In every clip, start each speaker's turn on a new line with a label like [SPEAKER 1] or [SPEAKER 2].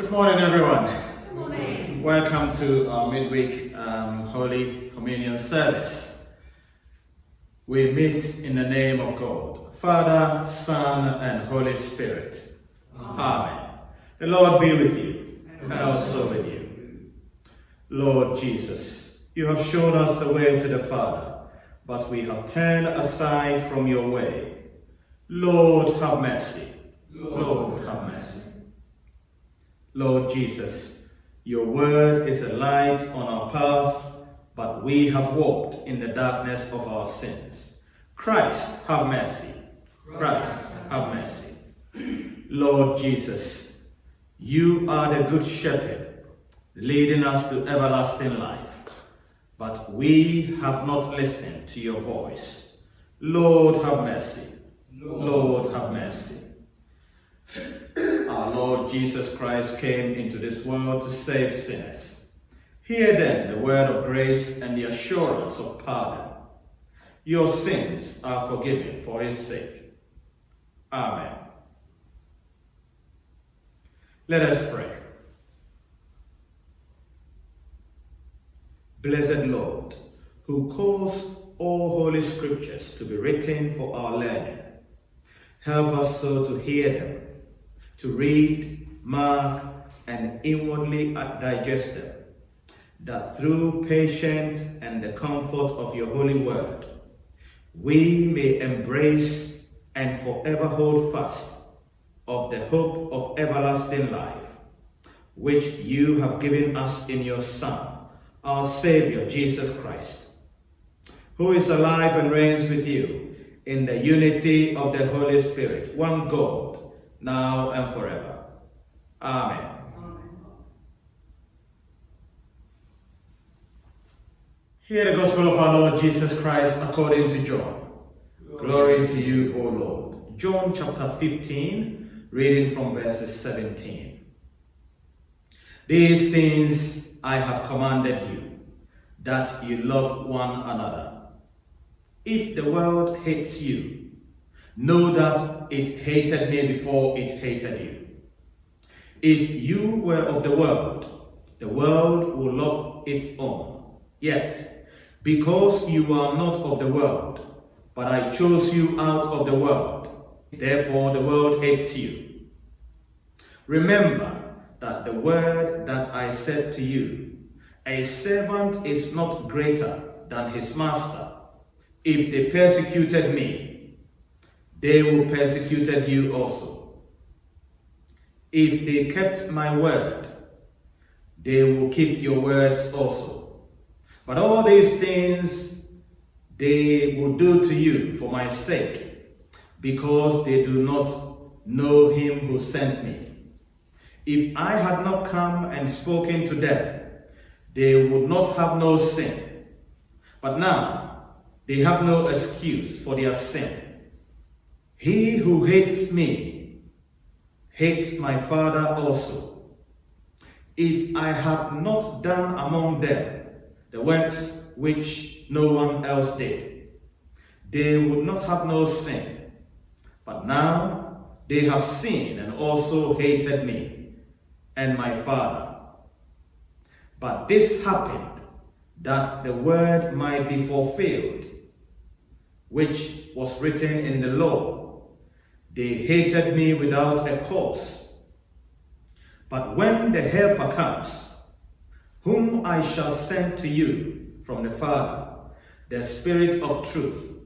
[SPEAKER 1] Good morning, everyone.
[SPEAKER 2] Good morning.
[SPEAKER 1] Welcome to our midweek um, Holy Communion service. We meet in the name of God, Father, Son, and Holy Spirit. Amen. The Lord be with you, and also with you. Lord Jesus, you have shown us the way to the Father, but we have turned aside from your way. Lord, have mercy. Lord, have mercy. Lord Jesus, your word is a light on our path, but we have walked in the darkness of our sins. Christ, have mercy. Christ, have mercy. Lord Jesus, you are the good shepherd, leading us to everlasting life, but we have not listened to your voice. Lord, have mercy. Lord, have mercy. Our Lord Jesus Christ came into this world to save sinners. Hear then the word of grace and the assurance of pardon. Your sins are forgiven for his sake. Amen. Let us pray. Blessed Lord, who calls all holy scriptures to be written for our learning, help us so to hear them to read, mark, and inwardly digest them, that through patience and the comfort of your holy word, we may embrace and forever hold fast of the hope of everlasting life, which you have given us in your Son, our Savior, Jesus Christ, who is alive and reigns with you in the unity of the Holy Spirit, one God, now and forever. Amen. Hear the gospel of our Lord Jesus Christ according to John. Glory to you, O Lord. John chapter 15, reading from verses 17. These things I have commanded you, that you love one another. If the world hates you, know that it hated me before it hated you. If you were of the world, the world will love its own. Yet, because you are not of the world, but I chose you out of the world, therefore the world hates you. Remember that the word that I said to you, a servant is not greater than his master. If they persecuted me, they will persecute you also. If they kept my word, they will keep your words also. But all these things they will do to you for my sake, because they do not know him who sent me. If I had not come and spoken to them, they would not have no sin. But now they have no excuse for their sin. He who hates me hates my Father also. If I had not done among them the works which no one else did, they would not have no sin. But now they have sinned and also hated me and my Father. But this happened that the word might be fulfilled, which was written in the law. They hated me without a cause. But when the Helper comes, whom I shall send to you from the Father, the Spirit of truth,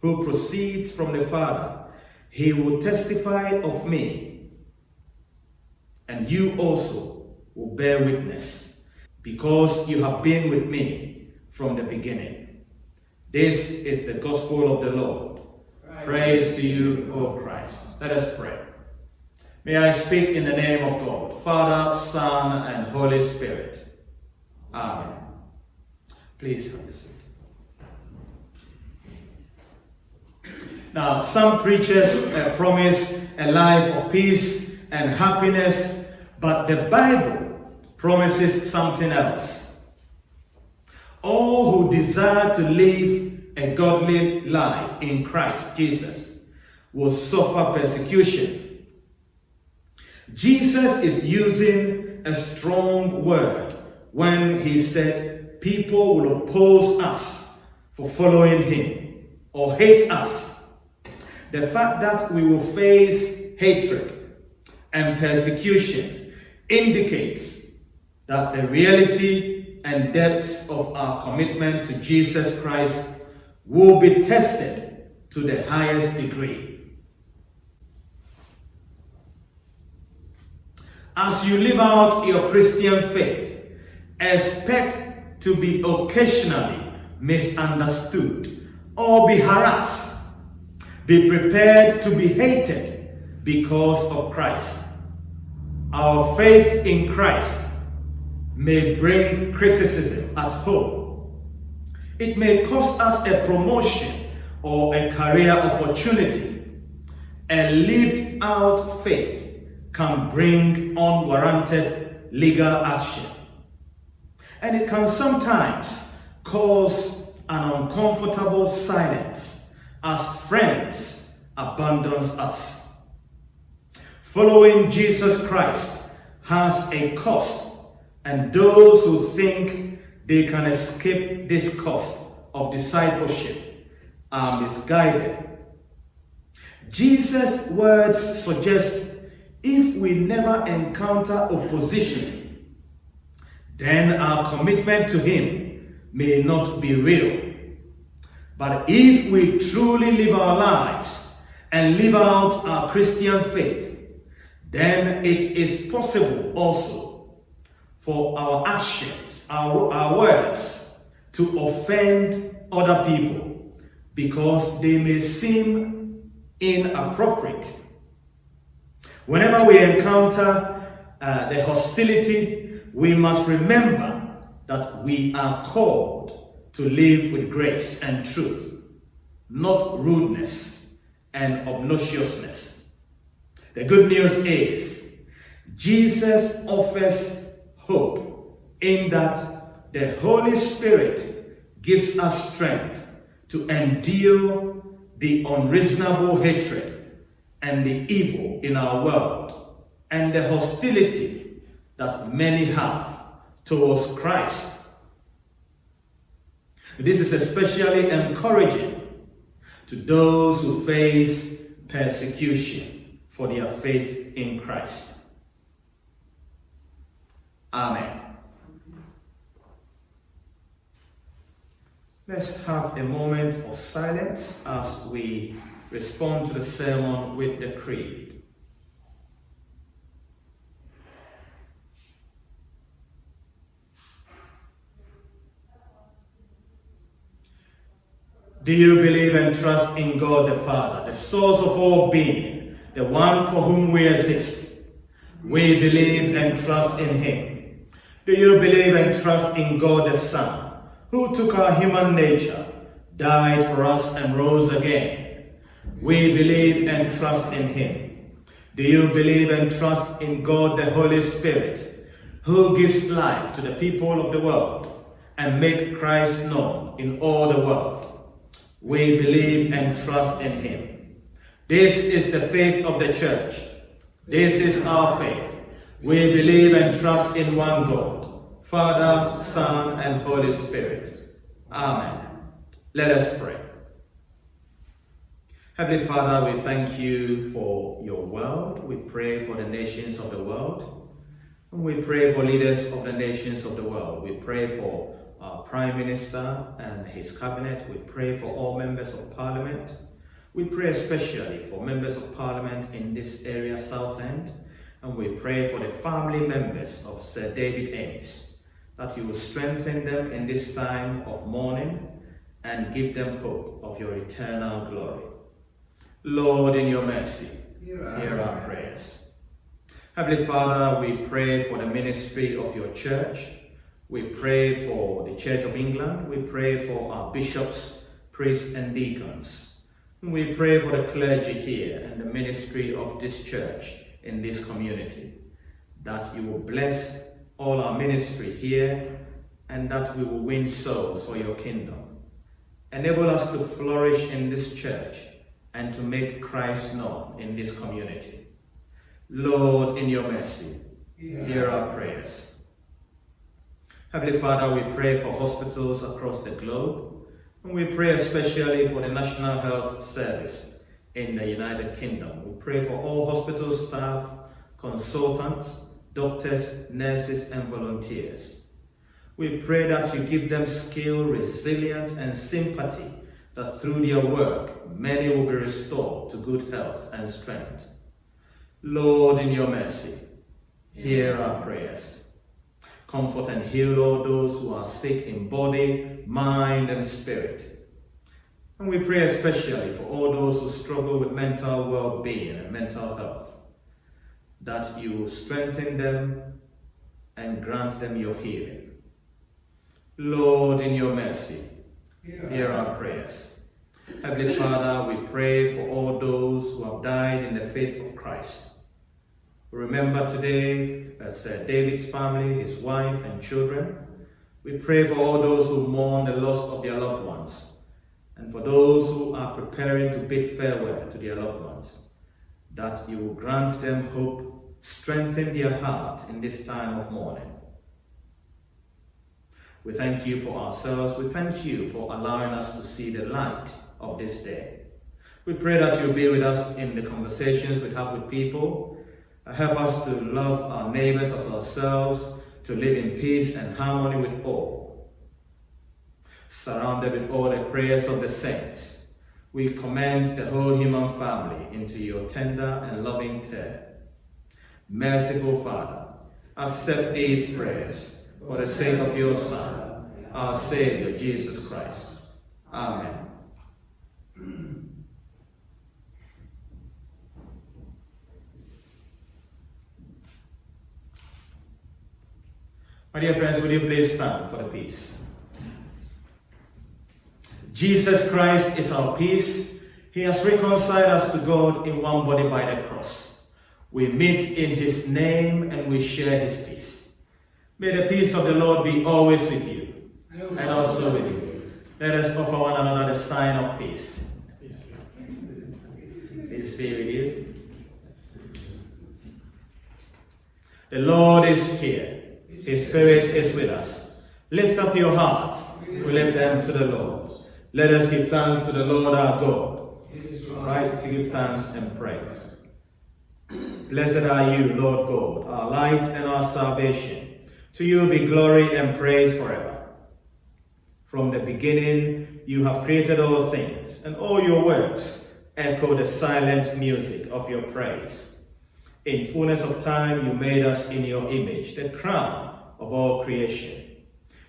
[SPEAKER 1] who proceeds from the Father, he will testify of me, and you also will bear witness, because you have been with me from the beginning. This is the gospel of the Lord. Praise to you, O Christ. Let us pray. May I speak in the name of God, Father, Son, and Holy Spirit. Amen. Please have a seat. Now, some preachers uh, promise a life of peace and happiness, but the Bible promises something else. All who desire to live a godly life in Christ Jesus will suffer persecution. Jesus is using a strong word when he said people will oppose us for following him or hate us. The fact that we will face hatred and persecution indicates that the reality and depths of our commitment to Jesus Christ will be tested to the highest degree. As you live out your Christian faith, expect to be occasionally misunderstood or be harassed. Be prepared to be hated because of Christ. Our faith in Christ may bring criticism at home. It may cost us a promotion or a career opportunity. A lived out faith can bring unwarranted legal action. And it can sometimes cause an uncomfortable silence as friends abandon us. Following Jesus Christ has a cost, and those who think they can escape this cost of discipleship are misguided. Jesus' words suggest if we never encounter opposition, then our commitment to Him may not be real. But if we truly live our lives and live out our Christian faith, then it is possible also for our actions, our, our words, to offend other people because they may seem inappropriate Whenever we encounter uh, the hostility, we must remember that we are called to live with grace and truth, not rudeness and obnoxiousness. The good news is Jesus offers hope in that the Holy Spirit gives us strength to endure the unreasonable hatred and the evil in our world and the hostility that many have towards Christ. This is especially encouraging to those who face persecution for their faith in Christ. Amen. Let's have a moment of silence as we respond to the sermon with the creed. Do you believe and trust in God the Father, the source of all being, the one for whom we exist? We believe and trust in Him. Do you believe and trust in God the Son, who took our human nature, died for us, and rose again? We believe and trust in him. Do you believe and trust in God the Holy Spirit, who gives life to the people of the world and make Christ known in all the world? We believe and trust in him. This is the faith of the church. This is our faith. We believe and trust in one God, Father, Son, and Holy Spirit. Amen. Let us pray. Heavenly Father, we thank you for your world. We pray for the nations of the world. And we pray for leaders of the nations of the world. We pray for our Prime Minister and his cabinet. We pray for all members of Parliament. We pray especially for members of Parliament in this area, Southend. And we pray for the family members of Sir David Amess, that you will strengthen them in this time of mourning and give them hope of your eternal glory. Lord, in your mercy, hear our, hear our prayers. Heavenly Father, we pray for the ministry of your church. We pray for the Church of England. We pray for our bishops, priests, and deacons. We pray for the clergy here and the ministry of this church in this community, that you will bless all our ministry here and that we will win souls for your kingdom. Enable us to flourish in this church and to make Christ known in this community. Lord, in your mercy, hear our prayers. Heavenly Father, we pray for hospitals across the globe, and we pray especially for the National Health Service in the United Kingdom. We pray for all hospital staff, consultants, doctors, nurses, and volunteers. We pray that you give them skill, resilience, and sympathy, that through their work, many will be restored to good health and strength. Lord, in your mercy, hear our prayers. Comfort and heal all those who are sick in body, mind, and spirit. And we pray especially for all those who struggle with mental well-being and mental health, that you strengthen them and grant them your healing. Lord, in your mercy, hear our prayers. Heavenly Father, we pray for all those who have died in the faith of Christ. We remember today as uh, David's family, his wife and children. We pray for all those who mourn the loss of their loved ones and for those who are preparing to bid farewell to their loved ones, that you will grant them hope, strengthen their heart in this time of mourning. We thank you for ourselves. We thank you for allowing us to see the light of this day. We pray that you'll be with us in the conversations we have with people. Help us to love our neighbors as ourselves, to live in peace and harmony with all. Surrounded with all the prayers of the saints, we commend the whole human family into your tender and loving care. Merciful Father, accept these prayers for the sake of your Son, our Savior, Jesus Christ. Amen. My dear friends, will you please stand for the peace? Jesus Christ is our peace. He has reconciled us to God in one body by the cross. We meet in his name and we share his peace. May the peace of the Lord be always with you and also with you. Let us offer one another the sign of peace. Peace be with you. The Lord is here. His Spirit is with us. Lift up your hearts. We lift them to the Lord. Let us give thanks to the Lord our God. It is right to give thanks and praise. Blessed are you, Lord God, our light and our salvation. To you be glory and praise forever. From the beginning, you have created all things, and all your works echo the silent music of your praise. In fullness of time, you made us in your image, the crown of all creation.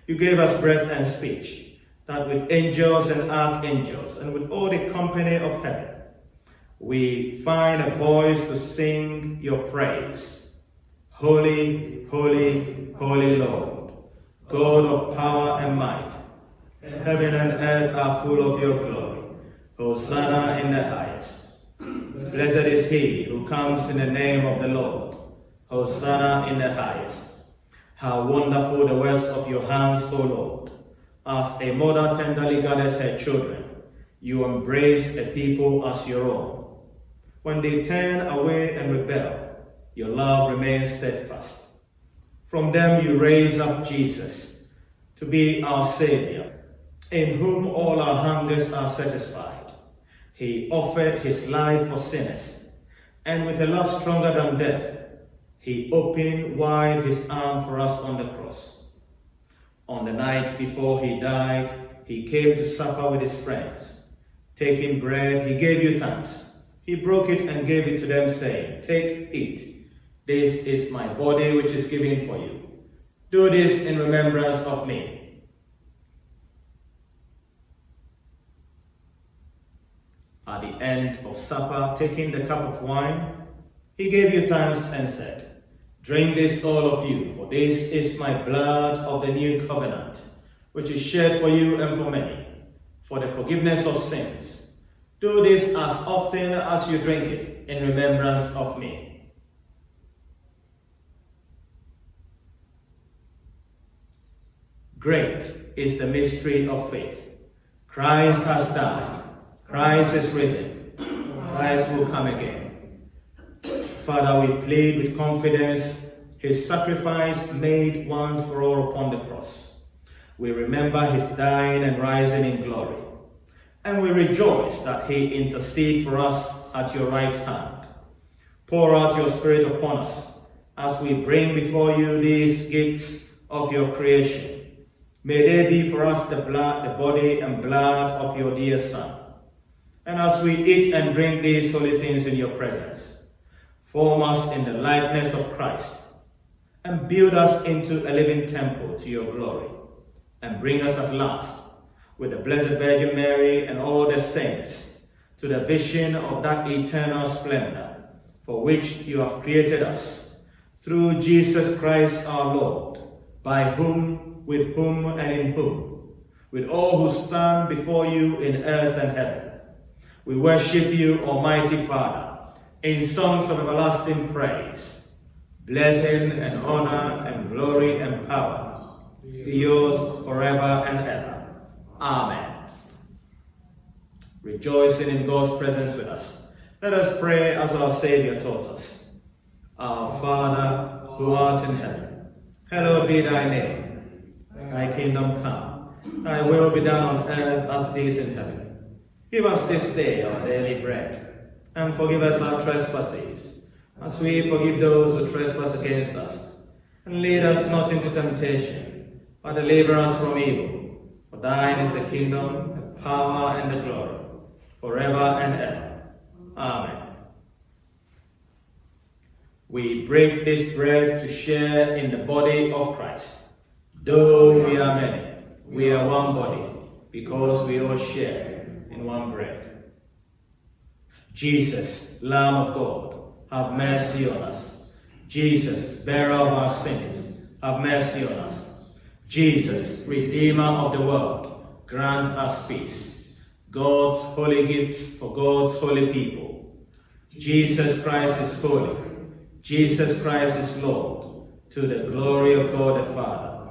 [SPEAKER 1] You gave us breath and speech, that with angels and archangels, and with all the company of heaven, we find a voice to sing your praise. Holy, holy, holy Lord, God of power and might, heaven and earth are full of your glory. Hosanna in the highest. Blessed is he who comes in the name of the Lord. Hosanna in the highest. How wonderful the works of your hands, O Lord. As a mother tenderly gathers her children, you embrace a people as your own. When they turn away and rebel, your love remains steadfast. From them you raise up Jesus to be our Savior, in whom all our hungers are satisfied. He offered his life for sinners, and with a love stronger than death, he opened wide his arm for us on the cross. On the night before he died, he came to supper with his friends. Taking bread, he gave you thanks. He broke it and gave it to them, saying, Take, it. This is my body which is given for you. Do this in remembrance of me. At the end of supper, taking the cup of wine, he gave you thanks and said, Drink this, all of you, for this is my blood of the new covenant, which is shed for you and for many, for the forgiveness of sins. Do this as often as you drink it in remembrance of me. Great is the mystery of faith. Christ has died. Christ is risen. Christ will come again. Father, we plead with confidence his sacrifice made once for all upon the cross. We remember his dying and rising in glory. And we rejoice that he intercede for us at your right hand. Pour out your spirit upon us as we bring before you these gifts of your creation. May they be for us the blood, the body and blood of your dear Son. And as we eat and drink these holy things in your presence, form us in the likeness of Christ and build us into a living temple to your glory, and bring us at last, with the Blessed Virgin Mary and all the saints, to the vision of that eternal splendor for which you have created us, through Jesus Christ our Lord, by whom, with whom, and in whom, with all who stand before you in earth and heaven. We worship you, Almighty Father, in songs of everlasting praise Blessing and honor and glory and power be yours forever and ever. Amen. Rejoicing in God's presence with us, let us pray as our Savior taught us. Our Father, who art in heaven, hallowed be thy name. Thy kingdom come, thy will be done on earth as it is in heaven. Give us this day our daily bread, and forgive us our trespasses as we forgive those who trespass against us. And lead us not into temptation, but deliver us from evil. For thine is the kingdom, the power, and the glory, forever and ever. Amen. We break this bread to share in the body of Christ. Though we are many, we are one body, because we all share in one bread. Jesus, Lamb of God, have mercy on us. Jesus, bearer of our sins, have mercy on us. Jesus, Redeemer of the world, grant us peace. God's holy gifts for God's holy people. Jesus Christ is holy. Jesus Christ is Lord, to the glory of God the Father.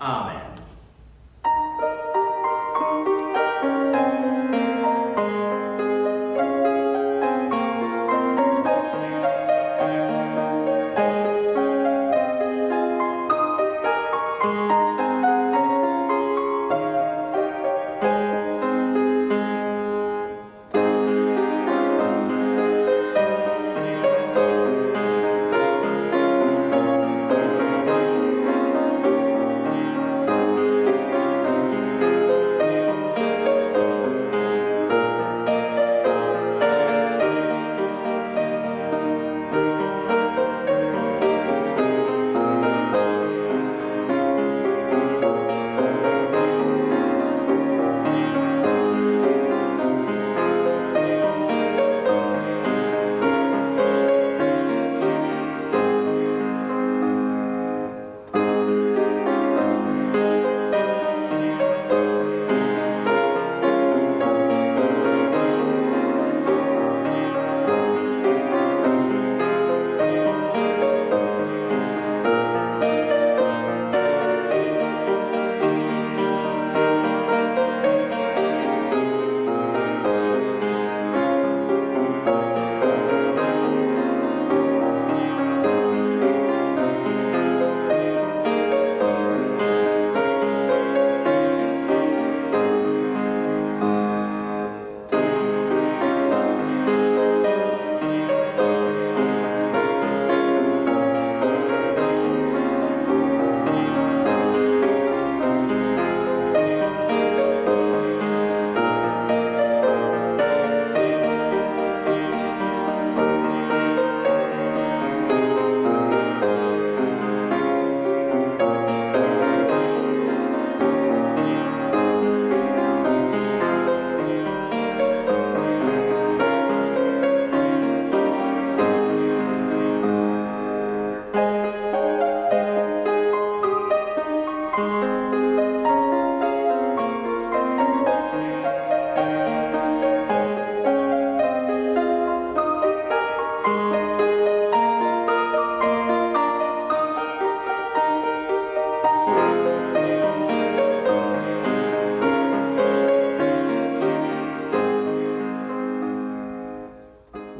[SPEAKER 1] Amen.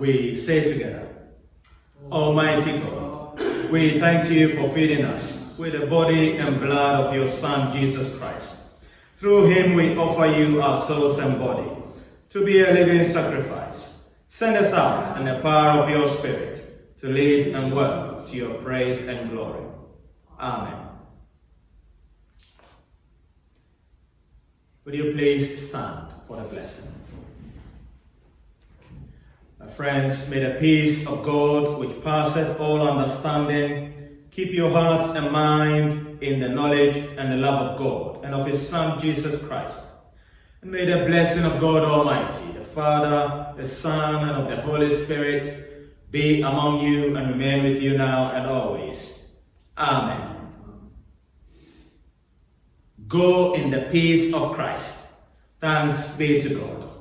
[SPEAKER 1] we say together, Almighty God, we thank you for feeding us with the body and blood of your Son, Jesus Christ. Through him we offer you our souls and bodies to be a living sacrifice. Send us out in the power of your Spirit, to live and work to your praise and glory. Amen. Would you please stand for the blessing? Friends, may the peace of God, which passeth all understanding, keep your hearts and mind in the knowledge and the love of God and of his Son, Jesus Christ. And may the blessing of God Almighty, the Father, the Son, and of the Holy Spirit be among you and remain with you now and always. Amen. Go in the peace of Christ. Thanks be to God.